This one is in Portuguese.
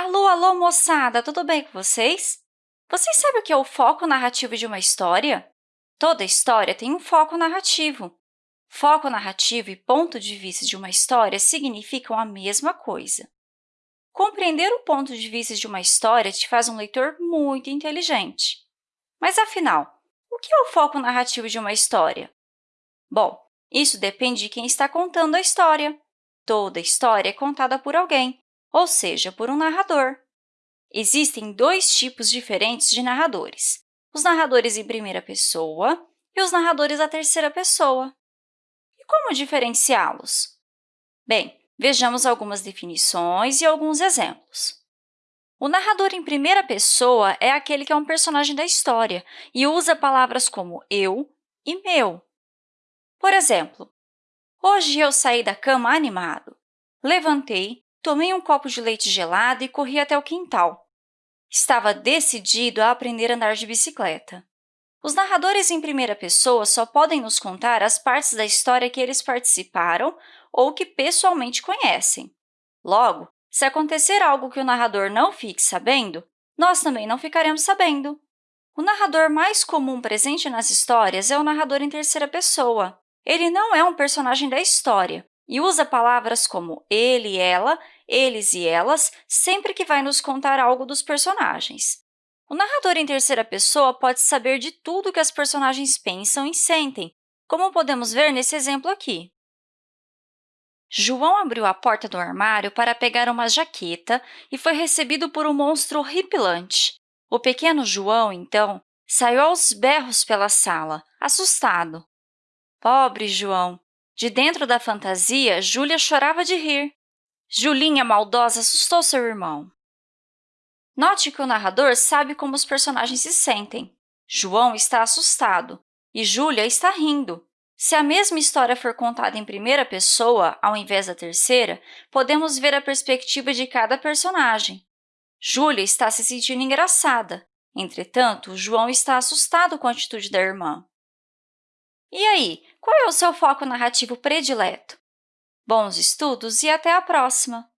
Alô, alô, moçada! Tudo bem com vocês? Vocês sabem o que é o foco narrativo de uma história? Toda história tem um foco narrativo. Foco narrativo e ponto de vista de uma história significam a mesma coisa. Compreender o ponto de vista de uma história te faz um leitor muito inteligente. Mas, afinal, o que é o foco narrativo de uma história? Bom, isso depende de quem está contando a história. Toda história é contada por alguém, ou seja, por um narrador. Existem dois tipos diferentes de narradores, os narradores em primeira pessoa e os narradores à terceira pessoa. E como diferenciá-los? Bem, vejamos algumas definições e alguns exemplos. O narrador em primeira pessoa é aquele que é um personagem da história e usa palavras como eu e meu. Por exemplo, hoje eu saí da cama animado. Levantei, tomei um copo de leite gelado e corri até o quintal. Estava decidido a aprender a andar de bicicleta. Os narradores em primeira pessoa só podem nos contar as partes da história que eles participaram ou que pessoalmente conhecem. Logo, se acontecer algo que o narrador não fique sabendo, nós também não ficaremos sabendo. O narrador mais comum presente nas histórias é o narrador em terceira pessoa. Ele não é um personagem da história e usa palavras como ele ela, eles e elas, sempre que vai nos contar algo dos personagens. O narrador em terceira pessoa pode saber de tudo que as personagens pensam e sentem, como podemos ver nesse exemplo aqui. João abriu a porta do armário para pegar uma jaqueta e foi recebido por um monstro horripilante. O pequeno João, então, saiu aos berros pela sala, assustado. Pobre João! De dentro da fantasia, Júlia chorava de rir. Julinha maldosa assustou seu irmão. Note que o narrador sabe como os personagens se sentem. João está assustado e Júlia está rindo. Se a mesma história for contada em primeira pessoa, ao invés da terceira, podemos ver a perspectiva de cada personagem. Júlia está se sentindo engraçada. Entretanto, João está assustado com a atitude da irmã. E aí, qual é o seu foco narrativo predileto? Bons estudos e até a próxima!